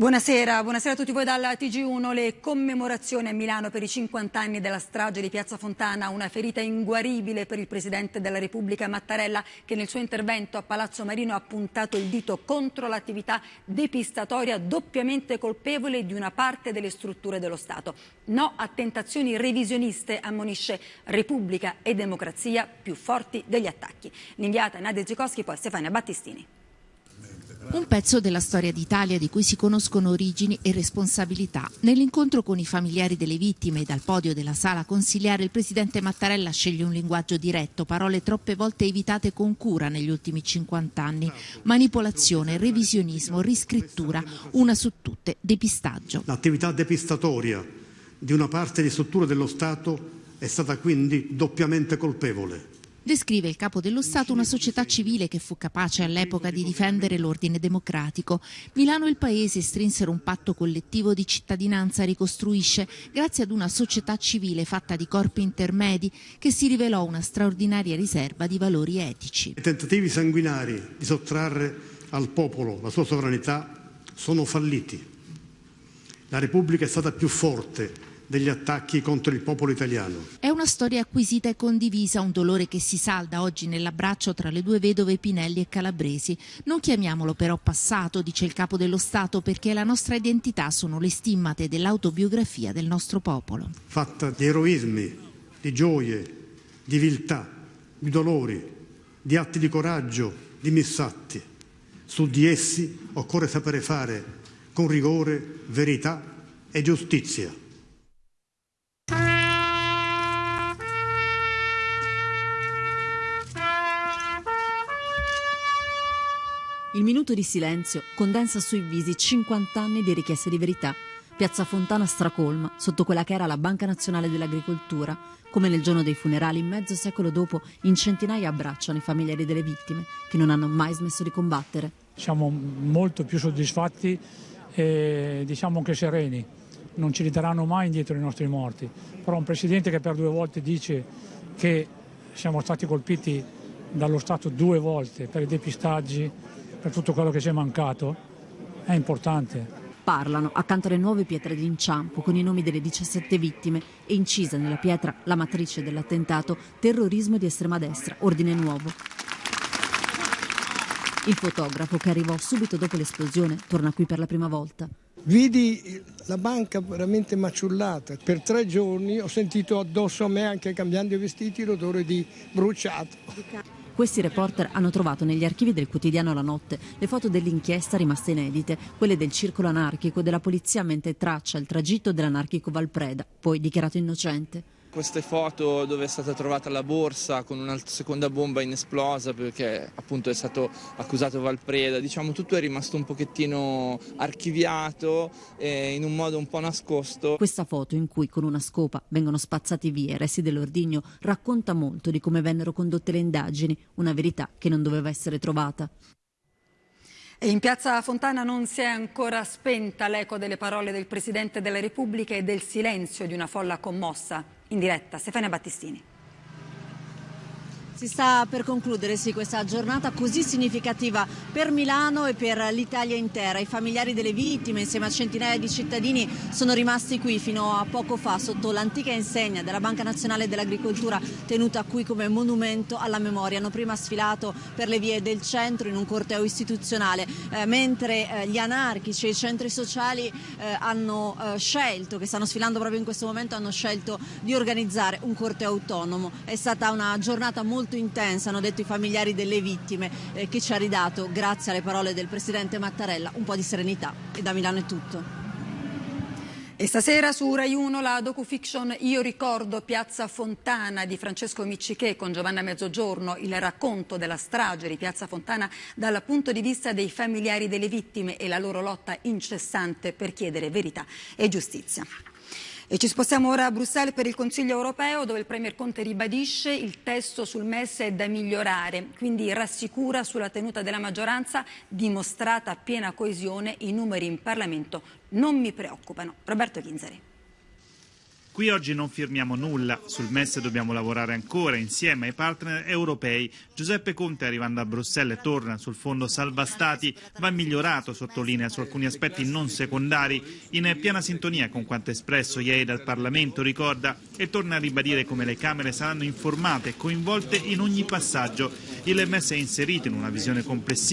Buonasera, buonasera a tutti voi dalla TG1. Le commemorazioni a Milano per i 50 anni della strage di Piazza Fontana, una ferita inguaribile per il Presidente della Repubblica Mattarella che nel suo intervento a Palazzo Marino ha puntato il dito contro l'attività depistatoria doppiamente colpevole di una parte delle strutture dello Stato. No a tentazioni revisioniste, ammonisce Repubblica e Democrazia più forti degli attacchi. L'inviata Nadia Zikowski, poi Stefania Battistini. Un pezzo della storia d'Italia di cui si conoscono origini e responsabilità. Nell'incontro con i familiari delle vittime dal podio della sala consigliare il presidente Mattarella sceglie un linguaggio diretto, parole troppe volte evitate con cura negli ultimi 50 anni. Manipolazione, revisionismo, riscrittura, una su tutte, depistaggio. L'attività depistatoria di una parte di strutture dello Stato è stata quindi doppiamente colpevole. Descrive il capo dello Stato una società civile che fu capace all'epoca di difendere l'ordine democratico. Milano e il Paese strinsero un patto collettivo di cittadinanza, ricostruisce, grazie ad una società civile fatta di corpi intermedi che si rivelò una straordinaria riserva di valori etici. I tentativi sanguinari di sottrarre al popolo la sua sovranità sono falliti. La Repubblica è stata più forte degli attacchi contro il popolo italiano. È una storia acquisita e condivisa, un dolore che si salda oggi nell'abbraccio tra le due vedove Pinelli e Calabresi. Non chiamiamolo però passato, dice il capo dello Stato, perché la nostra identità sono le stimmate dell'autobiografia del nostro popolo. Fatta di eroismi, di gioie, di viltà, di dolori, di atti di coraggio, di missatti. Su di essi occorre sapere fare con rigore, verità e giustizia. Il minuto di silenzio condensa sui visi 50 anni di richieste di verità. Piazza Fontana stracolma, sotto quella che era la Banca Nazionale dell'Agricoltura. Come nel giorno dei funerali, mezzo secolo dopo, in centinaia abbracciano i familiari delle vittime, che non hanno mai smesso di combattere. Siamo molto più soddisfatti e diciamo anche sereni. Non ci ridaranno mai indietro i nostri morti. Però un Presidente che per due volte dice che siamo stati colpiti dallo Stato due volte per i depistaggi, per tutto quello che ci è mancato, è importante. Parlano accanto alle nuove pietre d'inciampo con i nomi delle 17 vittime e incisa nella pietra la matrice dell'attentato terrorismo di estrema destra, ordine nuovo. Il fotografo che arrivò subito dopo l'esplosione torna qui per la prima volta. Vidi la banca veramente maciullata. Per tre giorni ho sentito addosso a me, anche cambiando i vestiti, l'odore di bruciato. Questi reporter hanno trovato negli archivi del quotidiano La Notte le foto dell'inchiesta rimaste inedite, quelle del circolo anarchico della polizia mentre traccia il tragitto dell'anarchico Valpreda, poi dichiarato innocente. Queste foto dove è stata trovata la borsa con una seconda bomba inesplosa perché appunto è stato accusato Valpreda, diciamo tutto è rimasto un pochettino archiviato e in un modo un po' nascosto. Questa foto in cui con una scopa vengono spazzati via i resti dell'ordigno racconta molto di come vennero condotte le indagini, una verità che non doveva essere trovata. E in piazza Fontana non si è ancora spenta l'eco delle parole del Presidente della Repubblica e del silenzio di una folla commossa in diretta Stefania Battistini. Si sta per concludere sì, questa giornata così significativa per Milano e per l'Italia intera. I familiari delle vittime insieme a centinaia di cittadini sono rimasti qui fino a poco fa sotto l'antica insegna della Banca Nazionale dell'Agricoltura tenuta qui come monumento alla memoria. Hanno prima sfilato per le vie del centro in un corteo istituzionale, eh, mentre eh, gli anarchici e i centri sociali eh, hanno eh, scelto, che stanno sfilando proprio in questo momento, hanno scelto di organizzare un corteo autonomo. È stata una giornata molto molto intensa, hanno detto i familiari delle vittime, eh, che ci ha ridato, grazie alle parole del Presidente Mattarella, un po' di serenità. E da Milano è tutto. E stasera su Rai 1 la docufiction Io ricordo Piazza Fontana di Francesco Miccichè con Giovanna Mezzogiorno, il racconto della strage di Piazza Fontana dal punto di vista dei familiari delle vittime e la loro lotta incessante per chiedere verità e giustizia. E ci spostiamo ora a Bruxelles per il Consiglio europeo dove il Premier Conte ribadisce il testo sul MES è da migliorare, quindi rassicura sulla tenuta della maggioranza dimostrata piena coesione, i numeri in Parlamento non mi preoccupano. Roberto Chinzari. Qui oggi non firmiamo nulla, sul MES dobbiamo lavorare ancora insieme ai partner europei. Giuseppe Conte arrivando a Bruxelles torna sul fondo salva stati, va migliorato, sottolinea su alcuni aspetti non secondari, in piena sintonia con quanto espresso ieri dal Parlamento, ricorda, e torna a ribadire come le Camere saranno informate e coinvolte in ogni passaggio. Il MES è inserito in una visione complessiva